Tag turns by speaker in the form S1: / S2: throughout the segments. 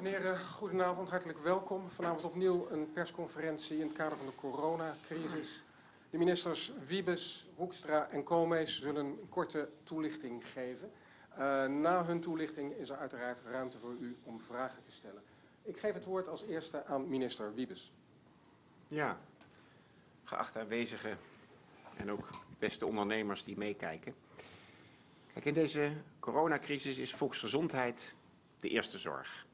S1: en heren, goedenavond, hartelijk welkom. Vanavond opnieuw een persconferentie in het kader van de coronacrisis. De ministers Wiebes, Hoekstra en Koolmees zullen een korte toelichting geven. Uh, na hun toelichting is er uiteraard ruimte voor u om vragen te stellen. Ik geef het woord als eerste aan minister Wiebes.
S2: Ja, geachte aanwezigen en ook beste ondernemers die meekijken. Kijk, in deze coronacrisis is volksgezondheid de eerste zorg.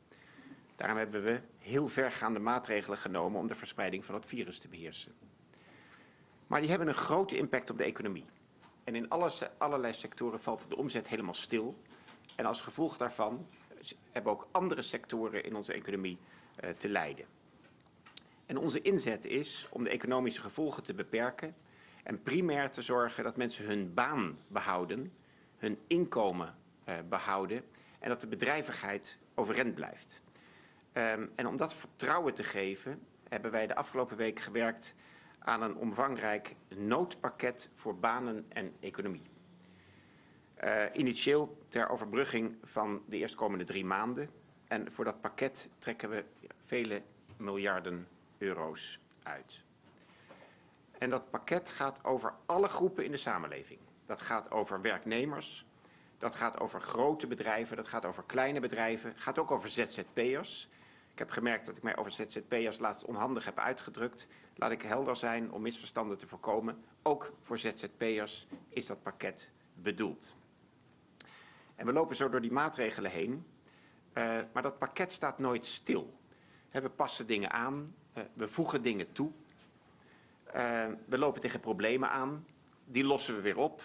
S2: Daarom hebben we heel vergaande maatregelen genomen om de verspreiding van het virus te beheersen. Maar die hebben een grote impact op de economie. En in alle, allerlei sectoren valt de omzet helemaal stil. En als gevolg daarvan hebben ook andere sectoren in onze economie uh, te lijden. En onze inzet is om de economische gevolgen te beperken en primair te zorgen dat mensen hun baan behouden, hun inkomen uh, behouden en dat de bedrijvigheid overeind blijft. Um, en om dat vertrouwen te geven, hebben wij de afgelopen week gewerkt aan een omvangrijk noodpakket voor banen en economie. Uh, initieel ter overbrugging van de eerstkomende drie maanden. En voor dat pakket trekken we vele miljarden euro's uit. En dat pakket gaat over alle groepen in de samenleving. Dat gaat over werknemers, dat gaat over grote bedrijven, dat gaat over kleine bedrijven, gaat ook over ZZP'ers. Ik heb gemerkt dat ik mij over ZZP'ers laatst onhandig heb uitgedrukt. Laat ik helder zijn om misverstanden te voorkomen. Ook voor ZZP'ers is dat pakket bedoeld. En we lopen zo door die maatregelen heen. Uh, maar dat pakket staat nooit stil. We passen dingen aan, uh, we voegen dingen toe. Uh, we lopen tegen problemen aan, die lossen we weer op.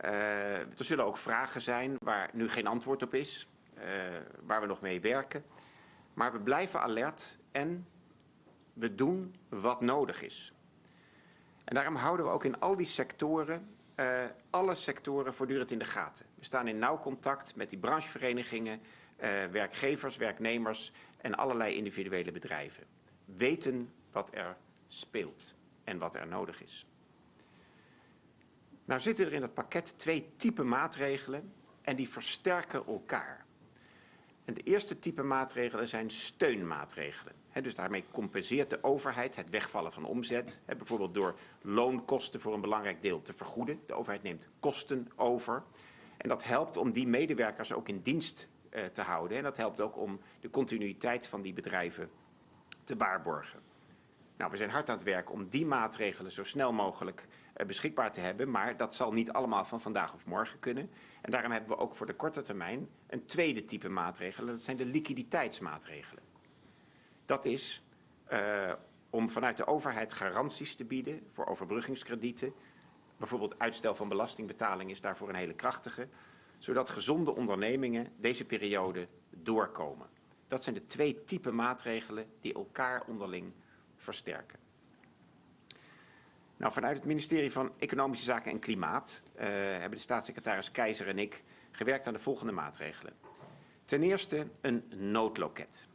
S2: er zullen ook vragen zijn waar nu geen antwoord op is, waar we nog mee werken. Maar we blijven alert en we doen wat nodig is. En daarom houden we ook in al die sectoren, uh, alle sectoren voortdurend in de gaten. We staan in nauw contact met die brancheverenigingen, uh, werkgevers, werknemers en allerlei individuele bedrijven. Weten wat er speelt en wat er nodig is. Nou zitten er in het pakket twee typen maatregelen en die versterken elkaar. En de eerste type maatregelen zijn steunmaatregelen. Dus daarmee compenseert de overheid het wegvallen van omzet. Bijvoorbeeld door loonkosten voor een belangrijk deel te vergoeden. De overheid neemt kosten over. En dat helpt om die medewerkers ook in dienst uh, te houden. En dat helpt ook om de continuïteit van die bedrijven te waarborgen. Nou, we zijn hard aan het werk om die maatregelen zo snel mogelijk beschikbaar te hebben. Maar dat zal niet allemaal van vandaag of morgen kunnen. En daarom hebben we ook voor de korte termijn een tweede type maatregelen. Dat zijn de liquiditeitsmaatregelen. Dat is uh, om vanuit de overheid garanties te bieden voor overbruggingskredieten. Bijvoorbeeld uitstel van belastingbetaling is daarvoor een hele krachtige. Zodat gezonde ondernemingen deze periode doorkomen. Dat zijn de twee typen maatregelen die elkaar onderling versterken. Nou, vanuit het ministerie van Economische Zaken en Klimaat uh, hebben de staatssecretaris Keizer en ik gewerkt aan de volgende maatregelen. Ten eerste een noodloket.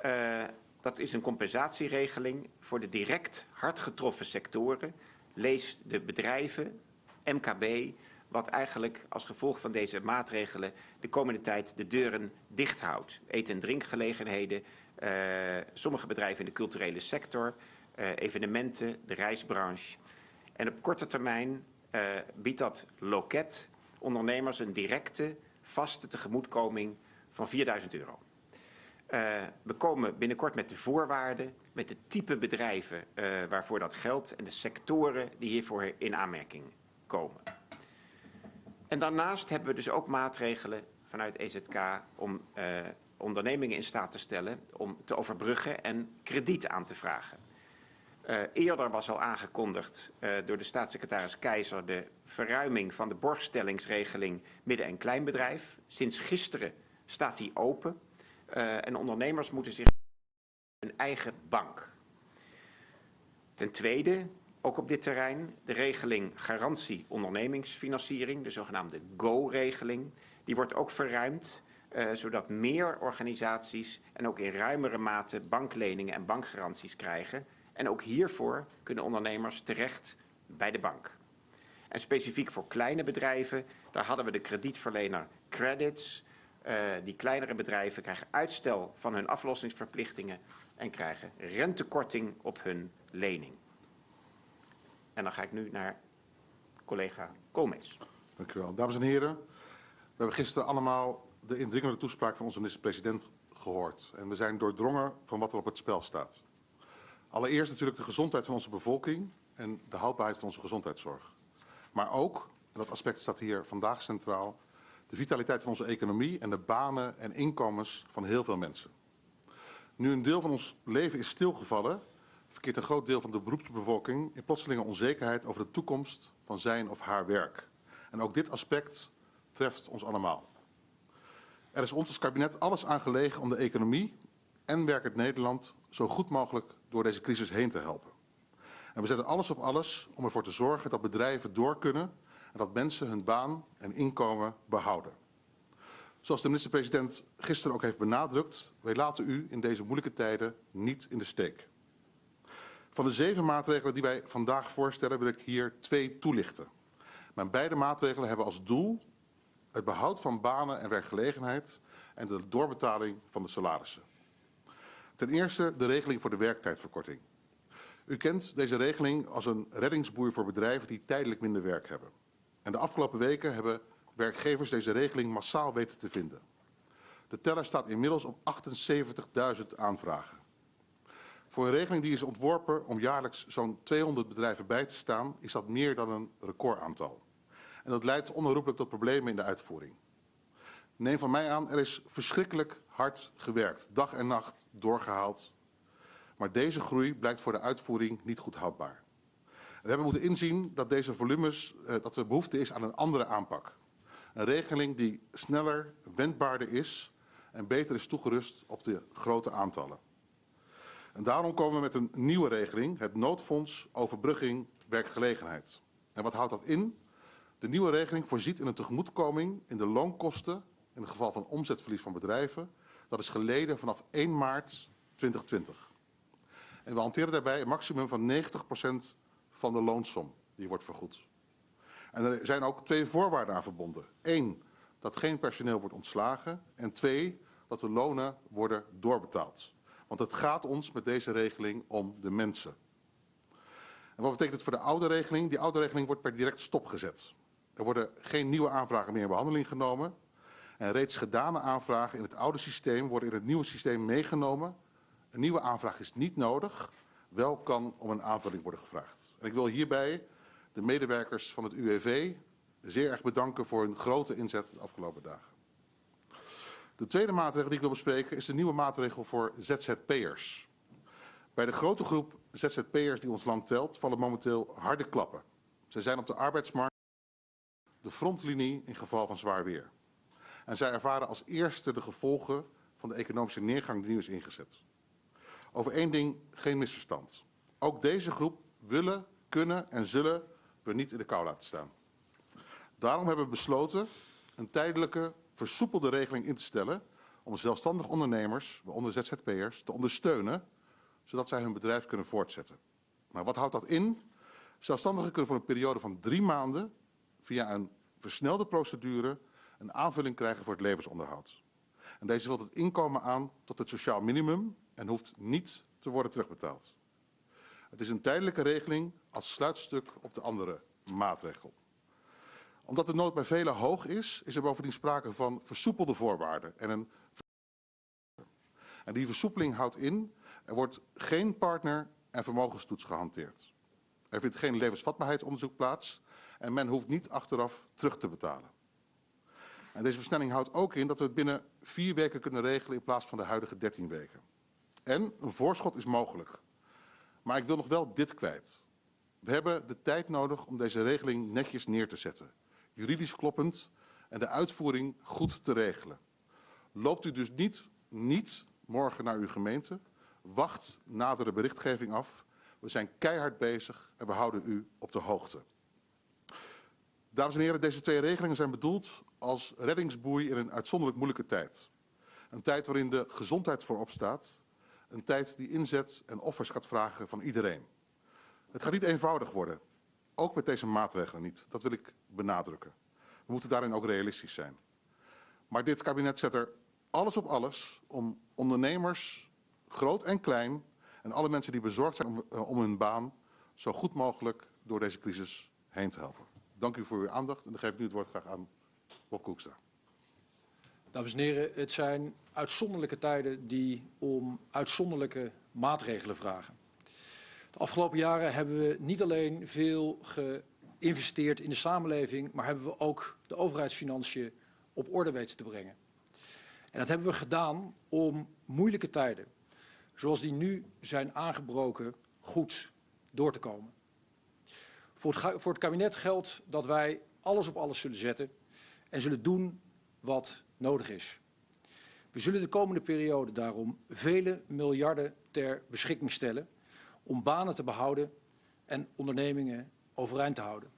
S2: Uh, dat is een compensatieregeling voor de direct hard getroffen sectoren. Lees de bedrijven, MKB, wat eigenlijk als gevolg van deze maatregelen de komende tijd de deuren dicht houdt. Eten- en drinkgelegenheden, uh, sommige bedrijven in de culturele sector, evenementen, de reisbranche. En op korte termijn uh, biedt dat loket ondernemers een directe, vaste tegemoetkoming van 4000 euro. Uh, we komen binnenkort met de voorwaarden, met de type bedrijven waarvoor dat geldt en de sectoren die hiervoor in aanmerking komen. En daarnaast hebben we dus ook maatregelen vanuit EZK om ondernemingen in staat te stellen om te overbruggen en krediet aan te vragen. Uh, eerder was al aangekondigd uh, door de staatssecretaris Keizer de verruiming van de borgstellingsregeling midden- en kleinbedrijf. Sinds gisteren staat die open uh, en ondernemers moeten zich een eigen bank. Ten tweede, ook op dit terrein, de regeling garantie ondernemingsfinanciering, de zogenaamde GO-regeling. Die wordt ook verruimd, zodat meer organisaties en ook in ruimere mate bankleningen en bankgaranties krijgen en ook hiervoor kunnen ondernemers terecht bij de bank. En specifiek voor kleine bedrijven, daar hadden we de kredietverlener Credits, Uh, die kleinere bedrijven krijgen uitstel van hun aflossingsverplichtingen en krijgen rentekorting op hun lening. En dan ga ik nu naar collega Koolmees.
S3: Dank u wel. Dames en heren, we hebben gisteren allemaal de indringende toespraak van onze minister-president gehoord. En we zijn doordrongen van wat er op het spel staat. Allereerst natuurlijk de gezondheid van onze bevolking en de houdbaarheid van onze gezondheidszorg. Maar ook, en dat aspect staat hier vandaag centraal, de vitaliteit van onze economie en de banen en inkomens van heel veel mensen. Nu een deel van ons leven is stilgevallen, verkeert een groot deel van de beroepsbevolking in plotselinge onzekerheid over de toekomst van zijn of haar werk. En ook dit aspect treft ons allemaal. Er is ons als kabinet alles aangelegen om de economie en werkend Nederland zo goed mogelijk door deze crisis heen te helpen. En we zetten alles op alles om ervoor te zorgen dat bedrijven door kunnen en dat mensen hun baan en inkomen behouden. Zoals de minister-president gisteren ook heeft benadrukt, wij laten u in deze moeilijke tijden niet in de steek. Van de zeven maatregelen die wij vandaag voorstellen wil ik hier twee toelichten. Mijn beide maatregelen hebben als doel het behoud van banen en werkgelegenheid en de doorbetaling van de salarissen. Ten eerste de regeling voor de werktijdverkorting. U kent deze regeling als een reddingsboei voor bedrijven die tijdelijk minder werk hebben. En de afgelopen weken hebben werkgevers deze regeling massaal weten te vinden. De teller staat inmiddels op 78.000 aanvragen. Voor een regeling die is ontworpen om jaarlijks zo'n 200 bedrijven bij te staan, is dat meer dan een recordaantal. En dat leidt onherroepelijk tot problemen in de uitvoering. Neem van mij aan, er is verschrikkelijk hard gewerkt, dag en nacht doorgehaald. Maar deze groei blijkt voor de uitvoering niet goed houdbaar. We hebben moeten inzien dat deze volumes, eh, dat er behoefte is aan een andere aanpak. Een regeling die sneller, wendbaarder is en beter is toegerust op de grote aantallen. En daarom komen we met een nieuwe regeling, het noodfonds overbrugging werkgelegenheid. En wat houdt dat in? De nieuwe regeling voorziet in een tegemoetkoming in de loonkosten in het geval van omzetverlies van bedrijven. Dat is geleden vanaf 1 maart 2020. En we hanteren daarbij een maximum van 90% van de loonsom die wordt vergoed. En er zijn ook twee voorwaarden aan verbonden. Eén, dat geen personeel wordt ontslagen. En twee, dat de lonen worden doorbetaald. Want het gaat ons met deze regeling om de mensen. En wat betekent het voor de oude regeling? Die oude regeling wordt per direct stopgezet. Er worden geen nieuwe aanvragen meer in behandeling genomen. En reeds gedane aanvragen in het oude systeem worden in het nieuwe systeem meegenomen. Een nieuwe aanvraag is niet nodig. Wel kan om een aanvulling worden gevraagd. En ik wil hierbij de medewerkers van het UWV zeer erg bedanken voor hun grote inzet de afgelopen dagen. De tweede maatregel die ik wil bespreken is de nieuwe maatregel voor ZZP'ers. Bij de grote groep ZZP'ers die ons land telt vallen momenteel harde klappen. Zij zijn op de arbeidsmarkt de frontlinie in geval van zwaar weer. En zij ervaren als eerste de gevolgen van de economische neergang die nu is ingezet. Over één ding geen misverstand. Ook deze groep willen, kunnen en zullen we niet in de kou laten staan. Daarom hebben we besloten een tijdelijke, versoepelde regeling in te stellen om zelfstandig ondernemers, waaronder ZZP'ers, te ondersteunen, zodat zij hun bedrijf kunnen voortzetten. Maar wat houdt dat in? Zelfstandigen kunnen voor een periode van drie maanden via een versnelde procedure een aanvulling krijgen voor het levensonderhoud. En deze vult het inkomen aan tot het sociaal minimum en hoeft niet te worden terugbetaald. Het is een tijdelijke regeling als sluitstuk op de andere maatregel. Omdat de nood bij velen hoog is, is er bovendien sprake van versoepelde voorwaarden. En, een... en die versoepeling houdt in, er wordt geen partner- en vermogenstoets gehanteerd. Er vindt geen levensvatbaarheidsonderzoek plaats en men hoeft niet achteraf terug te betalen. En deze versnelling houdt ook in dat we het binnen vier weken kunnen regelen in plaats van de huidige 13 weken. En een voorschot is mogelijk. Maar ik wil nog wel dit kwijt. We hebben de tijd nodig om deze regeling netjes neer te zetten. Juridisch kloppend en de uitvoering goed te regelen. Loopt u dus niet, niet morgen naar uw gemeente. Wacht nadere berichtgeving af. We zijn keihard bezig en we houden u op de hoogte. Dames en heren, deze twee regelingen zijn bedoeld als reddingsboei in een uitzonderlijk moeilijke tijd. Een tijd waarin de gezondheid voorop staat. Een tijd die inzet en offers gaat vragen van iedereen. Het gaat niet eenvoudig worden. Ook met deze maatregelen niet. Dat wil ik benadrukken. We moeten daarin ook realistisch zijn. Maar dit kabinet zet er alles op alles om ondernemers, groot en klein, en alle mensen die bezorgd zijn om, eh, om hun baan, zo goed mogelijk door deze crisis heen te helpen. Dank u voor uw aandacht en dan geef ik nu het woord graag aan Bob Koekstra.
S4: Dames en heren, het zijn uitzonderlijke tijden die om uitzonderlijke maatregelen vragen. De afgelopen jaren hebben we niet alleen veel geïnvesteerd in de samenleving, maar hebben we ook de overheidsfinanciën op orde weten te brengen. En dat hebben we gedaan om moeilijke tijden, zoals die nu zijn aangebroken, goed door te komen. Voor het, voor het kabinet geldt dat wij alles op alles zullen zetten en zullen doen wat nodig is. We zullen de komende periode daarom vele miljarden ter beschikking stellen om banen te behouden en ondernemingen overeind te houden.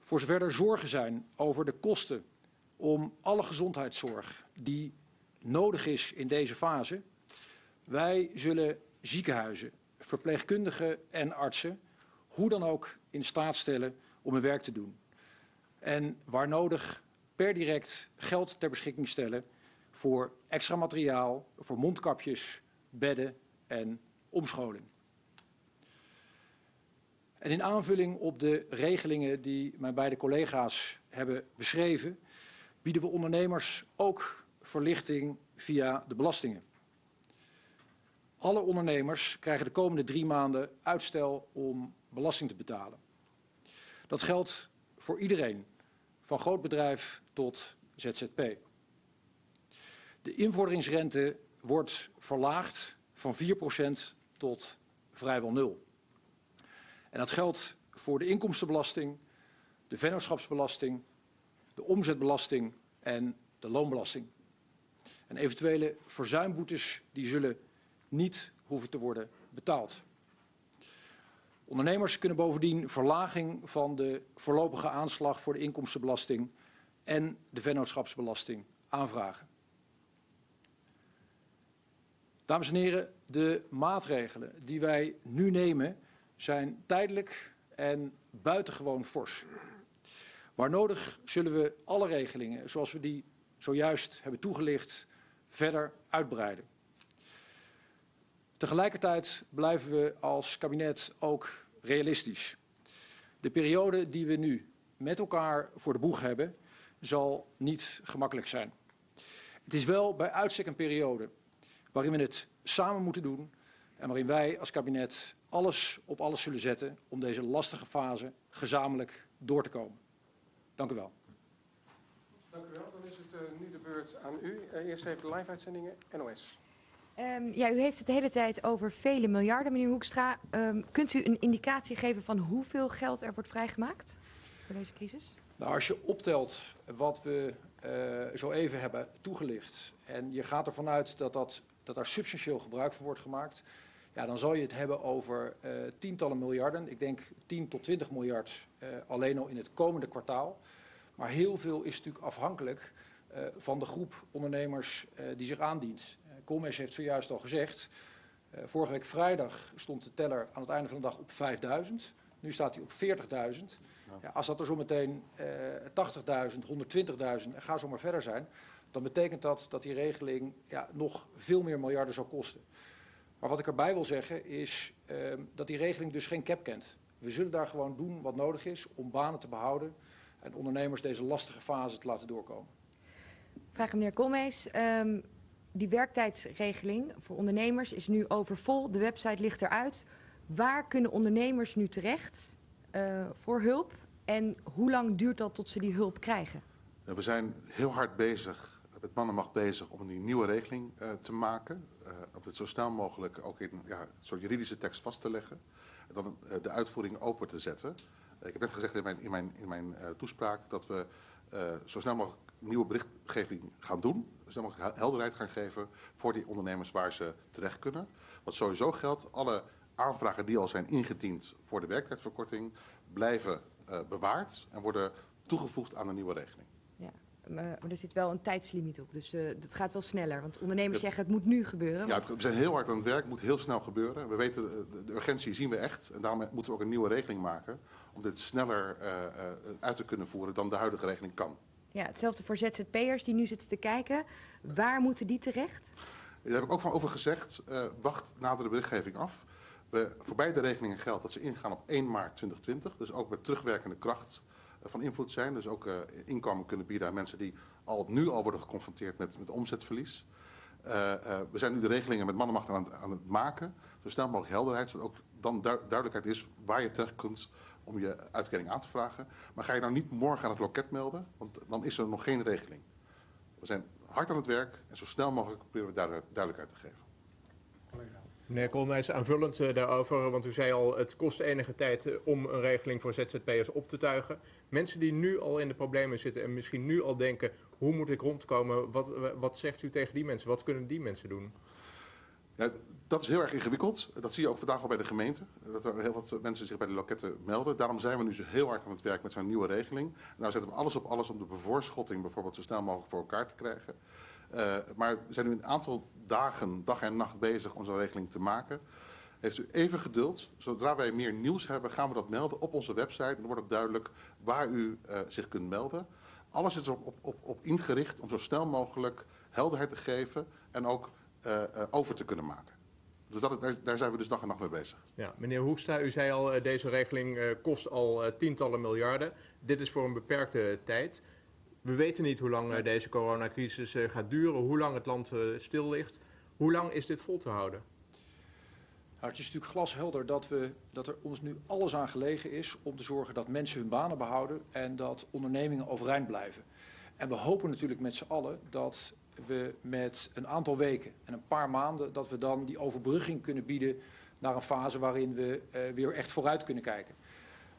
S4: Voor zover er zorgen zijn over de kosten om alle gezondheidszorg die nodig is in deze fase, wij zullen ziekenhuizen, verpleegkundigen en artsen hoe dan ook in staat stellen om hun werk te doen. En waar nodig per direct geld ter beschikking stellen voor extra materiaal, voor mondkapjes, bedden en omscholing. En in aanvulling op de regelingen die mijn beide collega's hebben beschreven, bieden we ondernemers ook verlichting via de belastingen. Alle ondernemers krijgen de komende drie maanden uitstel om belasting te betalen. Dat geldt voor iedereen, van groot bedrijf tot ZZP. De invorderingsrente wordt verlaagd van 4% tot vrijwel nul. En dat geldt voor de inkomstenbelasting, de vennootschapsbelasting, de omzetbelasting en de loonbelasting. En eventuele verzuimboetes die zullen niet hoeven te worden betaald. Ondernemers kunnen bovendien verlaging van de voorlopige aanslag voor de inkomstenbelasting en de vennootschapsbelasting aanvragen. Dames en heren, de maatregelen die wij nu nemen zijn tijdelijk en buitengewoon fors. Waar nodig zullen we alle regelingen, zoals we die zojuist hebben toegelicht, verder uitbreiden. Tegelijkertijd blijven we als kabinet ook realistisch. De periode die we nu met elkaar voor de boeg hebben, zal niet gemakkelijk zijn. Het is wel bij uitstek een periode waarin we het samen moeten doen en waarin wij als kabinet alles op alles zullen zetten om deze lastige fase gezamenlijk door te komen. Dank u wel.
S1: Dank u wel. Dan is het uh, nu de beurt aan u. Uh, eerst even de live-uitzendingen NOS.
S5: Um, ja, u heeft het de hele tijd over vele miljarden, meneer Hoekstra. Um, kunt u een indicatie geven van hoeveel geld er wordt vrijgemaakt voor deze crisis?
S4: Nou, als je optelt wat we uh, zo even hebben toegelicht en je gaat ervan uit dat, dat, dat daar substantieel gebruik van wordt gemaakt, ja, dan zal je het hebben over uh, tientallen miljarden. Ik denk 10 tot 20 miljard uh, alleen al in het komende kwartaal. Maar heel veel is natuurlijk afhankelijk van de groep ondernemers die zich aandient. Koolmees heeft zojuist al gezegd, uh, vorige week vrijdag stond de teller aan het einde van de dag op 5000. Nu staat hij op 40.000. Ja. Als dat er zometeen uh, 80.000, 120.000 en ga zo maar verder zijn, dan betekent dat dat die regeling ja, nog veel meer miljarden zal kosten. Maar wat ik erbij wil zeggen is uh, dat die regeling dus geen cap kent. We zullen daar gewoon doen wat nodig is om banen te behouden en ondernemers deze lastige fase te laten doorkomen.
S5: Vraag meneer Koolmees. Um, die werktijdsregeling voor ondernemers is nu overvol. De website ligt eruit. Waar kunnen ondernemers nu terecht uh, voor hulp? En hoe lang duurt dat tot ze die hulp krijgen?
S3: We zijn heel hard bezig, met mannenmacht bezig, om een nieuwe regeling uh, te maken. Uh, om het zo snel mogelijk ook in ja, een soort juridische tekst vast te leggen. En dan de uitvoering open te zetten. ik heb net gezegd in mijn, in mijn, in mijn toespraak dat we zo snel mogelijk nieuwe berichtgeving gaan doen. Dan mag ik helderheid gaan geven voor die ondernemers waar ze terecht kunnen. Wat sowieso geldt, alle aanvragen die al zijn ingediend voor de werktijdverkorting blijven uh, bewaard en worden toegevoegd aan de nieuwe regeling.
S5: Ja, maar er zit wel een tijdslimiet op, dus uh, het gaat wel sneller. Want ondernemers zeggen het moet nu gebeuren.
S3: Ja, het, we zijn heel hard aan het werk, het moet heel snel gebeuren. We weten, de, de urgentie zien we echt en daarom moeten we ook een nieuwe regeling maken om dit sneller uh, uit te kunnen voeren dan de huidige regeling kan.
S5: Ja, hetzelfde voor ZZP'ers die nu zitten te kijken. Waar moeten die terecht?
S3: Daar heb ik ook van over gezegd. eh, wacht nader de berichtgeving af. We, voor beide regelingen geldt dat ze ingaan op 1 maart 2020. Dus ook met terugwerkende kracht eh, van invloed zijn. Dus ook eh, inkomen kunnen bieden aan mensen die al, nu al worden geconfronteerd met, met omzetverlies. Eh, eh, we zijn nu de regelingen met mannenmacht aan het, aan het maken. Zo snel mogelijk helderheid, zodat ook dan du- duidelijkheid is waar je terecht kunt om je uitkering aan te vragen. Maar ga je nou niet morgen aan het loket melden, want dan is er nog geen regeling. We zijn hard aan het werk en zo snel mogelijk proberen we duidelijk- duidelijkheid te geven.
S6: Meneer Koolmees, aanvullend eh, daarover, want u zei al, het kost enige tijd eh, om een regeling voor ZZP'ers op te tuigen. Mensen die nu al in de problemen zitten en misschien nu al denken, hoe moet ik rondkomen? Wat, wat zegt u tegen die mensen? Wat kunnen die mensen doen?
S3: Ja, dat is heel erg ingewikkeld. Dat zie je ook vandaag al bij de gemeente. Dat er heel wat mensen zich bij de loketten melden. Daarom zijn we nu zo heel hard aan het werk met zo'n nieuwe regeling. Nou zetten we alles op alles om de bevoorschotting bijvoorbeeld zo snel mogelijk voor elkaar te krijgen. Eh, maar we zijn nu een aantal dagen, dag en nacht bezig om zo'n regeling te maken. Heeft u even geduld. Zodra wij meer nieuws hebben, gaan we dat melden op onze website. En dan wordt ook duidelijk waar u eh, zich kunt melden. Alles is erop op, op, op ingericht om zo snel mogelijk helderheid te geven en ook eh, over te kunnen maken. Dus dat, daar, daar zijn we dus dag en nacht mee bezig.
S6: Ja, meneer Hoekstra, u zei al, deze regeling kost al tientallen miljarden. Dit is voor een beperkte tijd. We weten niet hoe lang eh, deze coronacrisis eh, gaat duren, hoe lang het land eh, stil ligt. Hoe lang is dit vol te houden?
S4: Nou, het is natuurlijk glashelder dat, we, dat er ons nu alles aan gelegen is om te zorgen dat mensen hun banen behouden en dat ondernemingen overeind blijven. En we hopen natuurlijk met z'n allen dat we met een aantal weken en een paar maanden, dat we dan die overbrugging kunnen bieden naar een fase waarin we eh, weer echt vooruit kunnen kijken.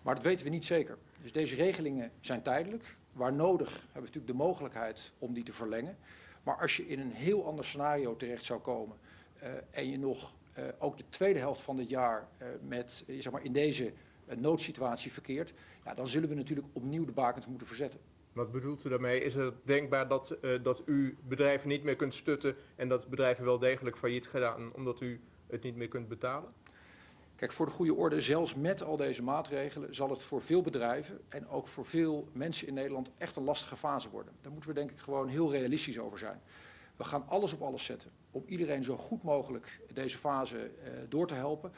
S4: Maar dat weten we niet zeker. Dus deze regelingen zijn tijdelijk. Waar nodig hebben we natuurlijk de mogelijkheid om die te verlengen. Maar als je in een heel ander scenario terecht zou komen eh, en je nog eh, ook de tweede helft van dit jaar eh, met, zeg maar in deze noodsituatie verkeert, ja, dan zullen we natuurlijk opnieuw de bakens moeten verzetten.
S6: Wat bedoelt u daarmee? Is het denkbaar dat, dat u bedrijven niet meer kunt stutten en dat bedrijven wel degelijk failliet gaan omdat u het niet meer kunt betalen?
S4: Kijk, voor de goede orde, zelfs met al deze maatregelen zal het voor veel bedrijven en ook voor veel mensen in Nederland echt een lastige fase worden. Daar moeten we denk ik gewoon heel realistisch over zijn. We gaan alles op alles zetten om iedereen zo goed mogelijk deze fase eh, door te helpen.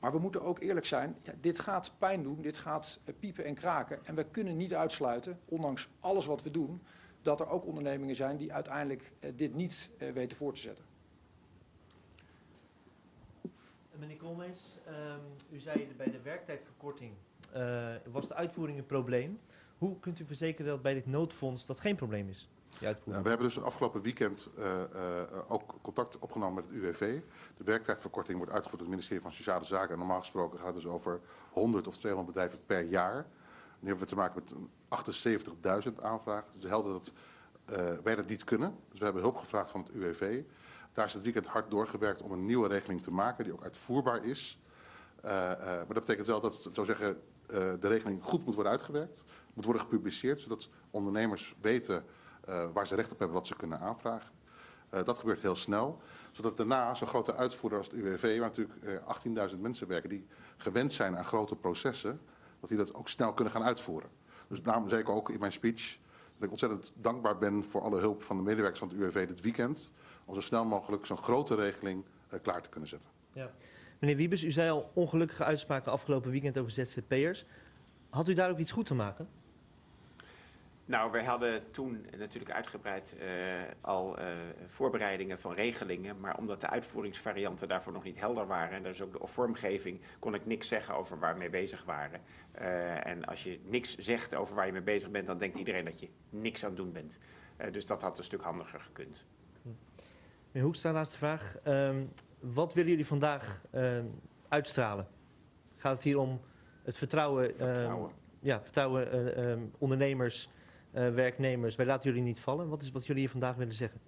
S4: Maar we moeten ook eerlijk zijn, ja, dit gaat pijn doen, dit gaat eh, piepen en kraken. En we kunnen niet uitsluiten, ondanks alles wat we doen, dat er ook ondernemingen zijn die uiteindelijk eh, dit niet weten voor te zetten.
S7: Meneer Koolmees, ehm, u zei bij de werktijdverkorting eh, was de uitvoering een probleem. Hoe kunt u verzekeren dat bij dit noodfonds dat geen probleem is?
S3: Nou, we hebben dus afgelopen weekend eh, eh, ook contact opgenomen met het UWV. De werktijdverkorting wordt uitgevoerd door het ministerie van Sociale Zaken. En normaal gesproken gaat het dus over 100 of 200 bedrijven per jaar. Nu hebben we te maken met een 78.000 aanvragen. Dus helder dat wij dat niet kunnen. Dus we hebben hulp gevraagd van het UWV. Daar is het weekend hard doorgewerkt om een nieuwe regeling te maken die ook uitvoerbaar is. Eh, eh, maar dat betekent wel dat zo zeggen, eh, de regeling goed moet worden uitgewerkt. Moet worden gepubliceerd, zodat ondernemers weten waar ze recht op hebben, wat ze kunnen aanvragen. Dat gebeurt heel snel. Zodat daarna zo'n grote uitvoerder als het UWV, waar natuurlijk eh, 18.000 mensen werken die gewend zijn aan grote processen, dat die dat ook snel kunnen gaan uitvoeren. Dus daarom zei ik ook in mijn speech dat ik ontzettend dankbaar ben voor alle hulp van de medewerkers van het UWV dit weekend. Om zo snel mogelijk zo'n grote regeling eh, klaar te kunnen zetten.
S7: Meneer Wiebes, u zei al ongelukkige uitspraken afgelopen weekend over ZZP'ers. Had u daar ook iets goed te maken?
S2: Nou, wij hadden toen natuurlijk uitgebreid eh, al eh, voorbereidingen van regelingen. Maar omdat de uitvoeringsvarianten daarvoor nog niet helder waren. en dus ook de vormgeving. kon ik niks zeggen over waar we mee bezig waren. Eh, en als je niks zegt over waar je mee bezig bent. dan denkt iedereen dat je niks aan het doen bent. Dus dat had een stuk handiger gekund.
S7: Meneer Hoekstra, laatste vraag. Ehm, wat willen jullie vandaag ehm, uitstralen? Gaat het hier om het vertrouwen, ehm, ja, vertrouwen ondernemers, eh, werknemers? Wij laten jullie niet vallen. Wat is wat jullie hier vandaag willen zeggen?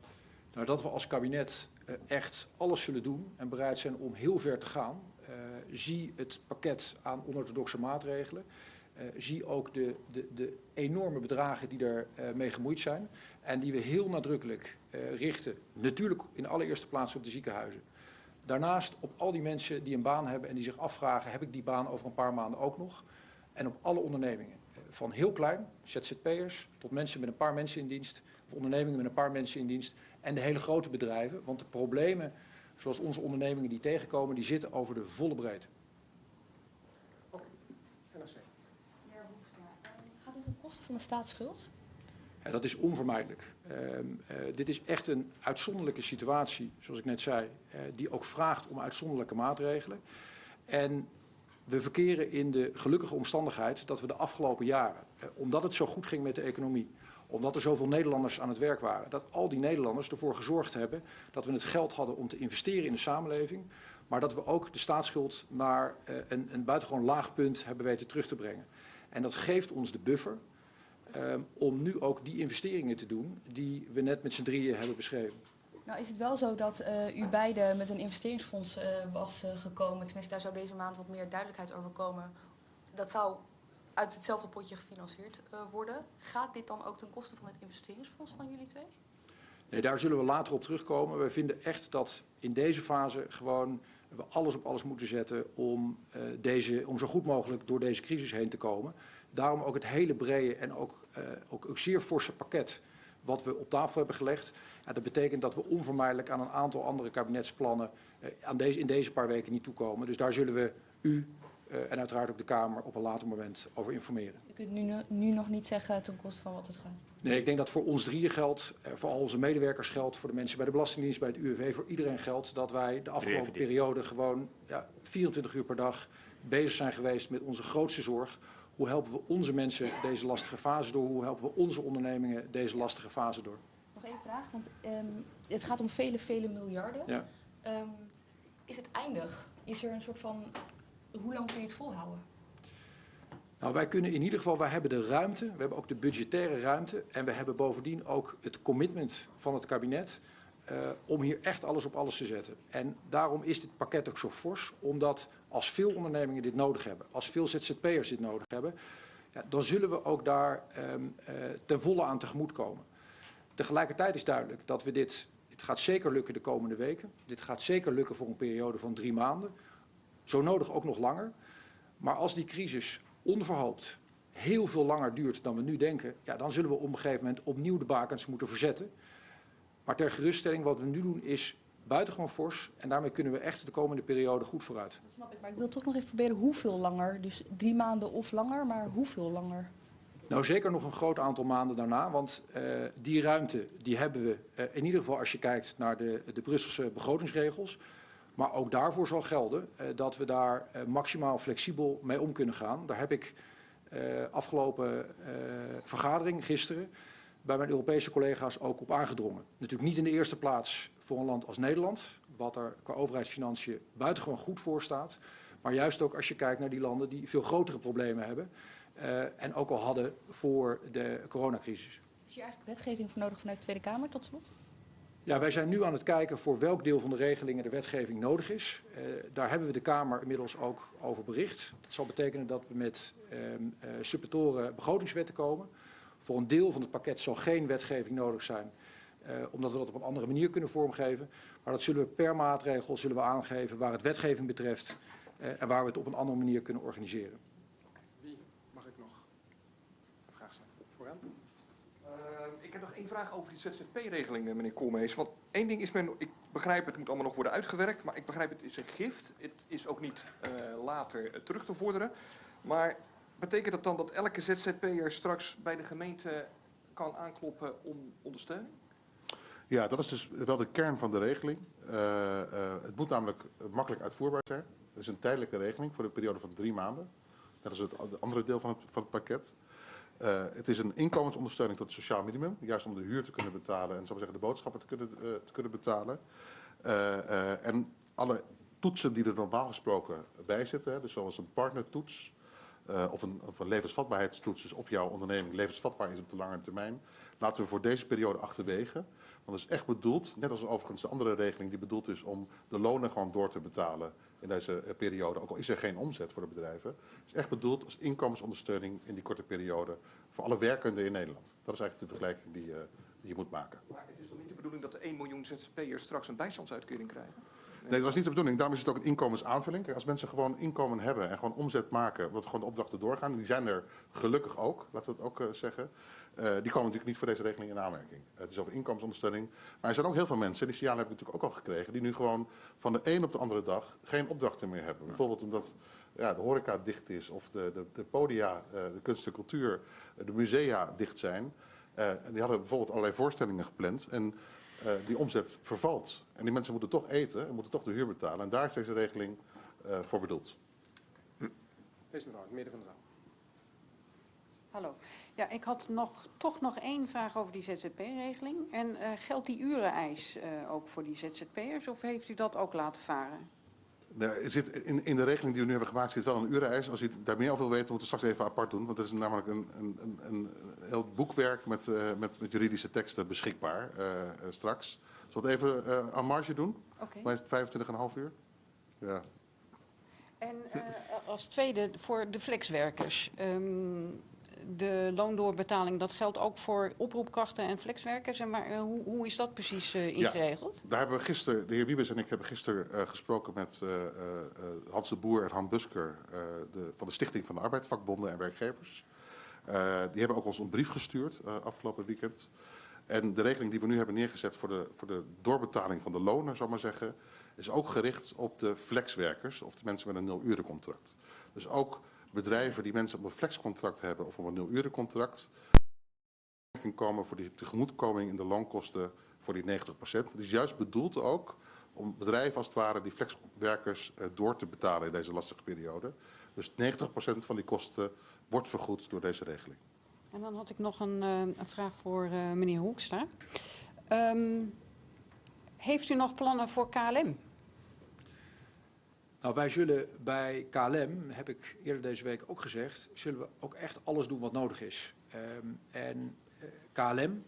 S4: Nou, dat we als kabinet eh, echt alles zullen doen en bereid zijn om heel ver te gaan. Eh, zie het pakket aan onorthodoxe maatregelen. Zie ook de, de, de enorme bedragen die eh, mee gemoeid zijn. En die we heel nadrukkelijk richten, natuurlijk in allereerste plaats op de ziekenhuizen. Daarnaast op al die mensen die een baan hebben en die zich afvragen, heb ik die baan over een paar maanden ook nog? En op alle ondernemingen. Van heel klein, ZZP'ers, tot mensen met een paar mensen in dienst, of ondernemingen met een paar mensen in dienst, en de hele grote bedrijven. Want de problemen, zoals onze ondernemingen die tegenkomen, die zitten over de volle breedte.
S1: NRC.
S8: Meneer Hoekstra, eh, gaat dit ten koste van de staatsschuld?
S4: Ja, dat is onvermijdelijk. Ehm, eh, dit is echt een uitzonderlijke situatie, zoals ik net zei, eh, die ook vraagt om uitzonderlijke maatregelen. En we verkeren in de gelukkige omstandigheid dat we de afgelopen jaren, eh, omdat het zo goed ging met de economie, omdat er zoveel Nederlanders aan het werk waren, dat al die Nederlanders ervoor gezorgd hebben dat we het geld hadden om te investeren in de samenleving, maar dat we ook de staatsschuld naar eh, een, een buitengewoon laag punt hebben weten terug te brengen. En dat geeft ons de buffer Ehm, om nu ook die investeringen te doen die we net met z'n drieën hebben beschreven.
S8: Nou is het wel zo dat eh, u beiden met een investeringsfonds eh, was eh, gekomen. Tenminste, daar zou deze maand wat meer duidelijkheid over komen. Dat zou uit hetzelfde potje gefinancierd worden. Gaat dit dan ook ten koste van het investeringsfonds van jullie twee?
S4: Nee, daar zullen we later op terugkomen. We vinden echt dat in deze fase gewoon we alles op alles moeten zetten om, deze, om zo goed mogelijk door deze crisis heen te komen. Daarom ook het hele brede en ook, ook, ook zeer forse pakket wat we op tafel hebben gelegd. Ja, dat betekent dat we onvermijdelijk aan een aantal andere kabinetsplannen eh, aan deze, in deze paar weken niet toekomen. Dus daar zullen we u eh, en uiteraard ook de Kamer op een later moment over informeren.
S8: U kunt nu, nu nog niet zeggen ten koste van wat het gaat.
S4: Nee, ik denk dat voor ons drieën geldt, eh, voor al onze medewerkers geldt, voor de mensen bij de Belastingdienst, bij het UWV, voor iedereen geldt dat wij de afgelopen periode gewoon ja, 24 uur per dag bezig zijn geweest met onze grootste zorg. Hoe helpen we onze mensen deze lastige fase door? Hoe helpen we onze ondernemingen deze lastige fase door?
S8: Nog één vraag, want ehm, het gaat om vele, vele miljarden.
S4: Ja.
S8: Ehm, is het eindig? Is er een soort van... Hoe lang kun je het volhouden?
S4: Nou, wij kunnen in ieder geval, wij hebben de ruimte, we hebben ook de budgettaire ruimte en we hebben bovendien ook het commitment van het kabinet eh, om hier echt alles op alles te zetten. En daarom is dit pakket ook zo fors, omdat als veel ondernemingen dit nodig hebben, als veel ZZP'ers dit nodig hebben, ja, dan zullen we ook daar eh, ten volle aan tegemoet komen. Tegelijkertijd is duidelijk dat we dit, dit gaat zeker lukken de komende weken, dit gaat zeker lukken voor een periode van drie maanden, zo nodig ook nog langer. Maar als die crisis onverhoopt heel veel langer duurt dan we nu denken, ja, dan zullen we op een gegeven moment opnieuw de bakens moeten verzetten. Maar ter geruststelling, wat we nu doen is buitengewoon fors en daarmee kunnen we echt de komende periode goed vooruit.
S8: Dat snap ik, maar ik wil toch nog even proberen hoeveel langer. Dus drie maanden of langer, maar hoeveel langer?
S4: Nou, zeker nog een groot aantal maanden daarna, want eh, die ruimte die hebben we eh, in ieder geval als je kijkt naar de, de Brusselse begrotingsregels. Maar ook daarvoor zal gelden eh, dat we daar maximaal flexibel mee om kunnen gaan. Daar heb ik afgelopen vergadering gisteren bij mijn Europese collega's ook op aangedrongen. Natuurlijk niet in de eerste plaats voor een land als Nederland, wat er qua overheidsfinanciën buitengewoon goed voor staat. Maar juist ook als je kijkt naar die landen die veel grotere problemen hebben. eh, en ook al hadden voor de coronacrisis.
S8: Is hier eigenlijk wetgeving voor nodig vanuit de Tweede Kamer tot slot?
S4: Ja, wij zijn nu aan het kijken voor welk deel van de regelingen de wetgeving nodig is. Eh, daar hebben we de Kamer inmiddels ook over bericht. Dat zal betekenen dat we met suppetoren begrotingswetten komen. Voor een deel van het pakket zal geen wetgeving nodig zijn, eh, omdat we dat op een andere manier kunnen vormgeven. Maar dat zullen we per maatregel zullen we aangeven waar het wetgeving betreft eh, en waar we het op een andere manier kunnen organiseren.
S1: Wie mag ik nog een vraag stellen? Vooraan?
S9: Uh, ik heb nog één vraag over die ZZP-regeling, eh, meneer Koolmees. Want één ding is, men, ik begrijp het moet allemaal nog worden uitgewerkt, maar ik begrijp het is een gift. Het is ook niet uh, later terug te vorderen. Maar betekent dat dan dat elke ZZP'er straks bij de gemeente kan aankloppen om ondersteuning?
S3: Ja, dat is dus wel de kern van de regeling. Uh, uh, het moet namelijk makkelijk uitvoerbaar zijn. Het is een tijdelijke regeling voor de periode van drie maanden. Dat is het andere deel van het, van het pakket. Uh, het is een inkomensondersteuning tot het sociaal minimum. Juist om de huur te kunnen betalen en zo zeggen, de boodschappen te kunnen, te kunnen betalen. En alle toetsen die er normaal gesproken bij zitten, dus zoals een partnertoets of, een, of een levensvatbaarheidstoets, dus of jouw onderneming levensvatbaar is op de lange termijn, laten we voor deze periode achterwege. Want het is echt bedoeld, net als overigens de andere regeling die bedoeld is om de lonen gewoon door te betalen in deze periode, ook al is er geen omzet voor de bedrijven. Is echt bedoeld als inkomensondersteuning in die korte periode voor alle werkenden in Nederland. Dat is eigenlijk de vergelijking die, die je moet maken.
S9: Maar het is toch niet de bedoeling dat de 1 miljoen ZZP'ers straks een bijstandsuitkering krijgen?
S3: Nee, dat was niet de bedoeling. Daarom is het ook een inkomensaanvulling. Kijk, als mensen gewoon inkomen hebben en gewoon omzet maken, wat gewoon de opdrachten doorgaan, die zijn er gelukkig ook, laten we het ook eh, zeggen. eh, die komen natuurlijk niet voor deze regeling in aanmerking. het is over inkomensondersteuning. Maar er zijn ook heel veel mensen, die signalen heb ik natuurlijk ook al gekregen, die nu gewoon van de een op de andere dag geen opdrachten meer hebben. Bijvoorbeeld omdat ja, de horeca dicht is, of de, de, de podia, eh, de kunst en cultuur, eh, de musea dicht zijn. Eh, en die hadden bijvoorbeeld allerlei voorstellingen gepland. En eh, die omzet vervalt. En die mensen moeten toch eten en moeten toch de huur betalen. En daar is deze regeling eh, voor bedoeld.
S1: Deze mevrouw, in het midden van de zaal.
S10: Hallo. Ja, ik had nog, toch nog één vraag over die ZZP-regeling. En eh, geldt die ureneis eh, ook voor die ZZP'ers of heeft u dat ook laten varen?
S3: Nou, er zit in, in de regeling die we nu hebben gemaakt zit wel een ureneis. Als u daar meer over wil weten, moeten we straks even apart doen. Want dat is namelijk een, een, een, een heel boekwerk met, eh, met, met juridische teksten beschikbaar eh, eh, straks. Zullen we het even aan marge doen?
S10: Oké.
S3: Maar is het 25,5 uur? Ja.
S10: En als tweede voor de flexwerkers. Ehm, de loondoorbetaling, dat geldt ook voor oproepkrachten en flexwerkers. En waar, eh, hoe, hoe is dat precies eh, ingeregeld?
S3: Daar hebben we gisteren, de heer Wiebes en ik hebben gisteren eh, gesproken met Hans de Boer en Han Busker de, van de Stichting van de Arbeid, vakbonden en werkgevers. Die hebben ook ons een brief gestuurd afgelopen weekend. En de regeling die we nu hebben neergezet voor de, voor de doorbetaling van de lonen, ik maar zeggen, is ook gericht op de flexwerkers of de mensen met een nul-urencontract. Dus ook bedrijven die mensen op een flexcontract hebben of op een nul-urencontract, komen voor die tegemoetkoming in de loonkosten voor die 90 procent. Het is juist bedoeld ook om bedrijven als het ware die flexwerkers eh, door te betalen in deze lastige periode. Dus 90 procent van die kosten wordt vergoed door deze regeling.
S10: En dan had ik nog een, eh, een vraag voor eh, meneer Hoekstra. Ehm, heeft u nog plannen voor KLM?
S4: Nou, wij zullen bij KLM, heb ik eerder deze week ook gezegd, zullen we ook echt alles doen wat nodig is. Ehm, en eh, KLM,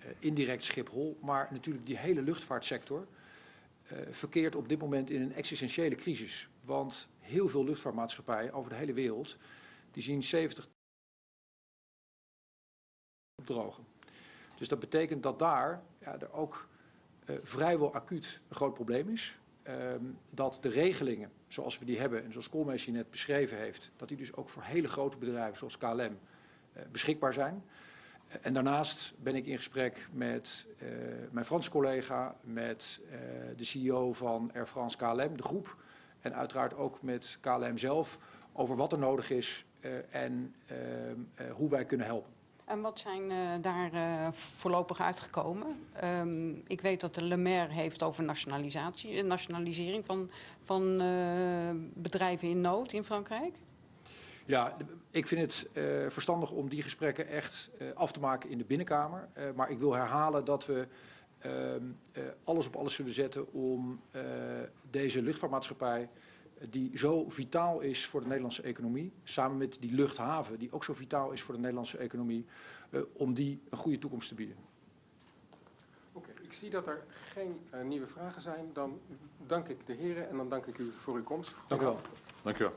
S4: eh, indirect Schiphol, maar natuurlijk die hele luchtvaartsector, eh, verkeert op dit moment in een existentiële crisis. Want heel veel luchtvaartmaatschappijen over de hele wereld, die zien 70 opdrogen. Dus dat betekent dat daar ja, er ook vrijwel acuut een groot probleem is. Ehm, dat de regelingen zoals we die hebben en zoals Koolmees net beschreven heeft, dat die dus ook voor hele grote bedrijven zoals KLM eh, beschikbaar zijn. Eh, en daarnaast ben ik in gesprek met eh, mijn Franse collega, met de CEO van Air France KLM, de groep, en uiteraard ook met KLM zelf over wat er nodig is en ehm, eh, hoe wij kunnen helpen.
S10: En wat zijn eh, daar eh, voorlopig uitgekomen? Ehm, ik weet dat de Le Maire heeft over nationalisatie, eh, nationalisering van, van bedrijven in nood in Frankrijk.
S4: Ja, ik vind het verstandig om die gesprekken echt af te maken in de binnenkamer. Maar ik wil herhalen dat we ehm, eh, alles op alles zullen zetten om deze luchtvaartmaatschappij, die zo vitaal is voor de Nederlandse economie, samen met die luchthaven, die ook zo vitaal is voor de Nederlandse economie, eh, om die een goede toekomst te bieden.
S1: Oké, ik zie dat er geen eh, nieuwe vragen zijn. Dan dank ik de heren en dan dank ik u voor uw komst.
S4: Dank u wel.
S3: Dank u wel.